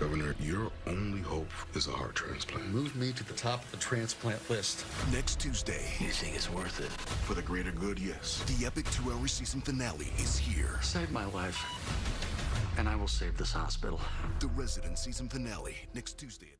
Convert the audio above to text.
Governor, your only hope is a heart transplant. Move me to the top of the transplant list. Next Tuesday. You think it's worth it? For the greater good, yes. The epic two-hour season finale is here. Save my life, and I will save this hospital. The Resident season finale next Tuesday.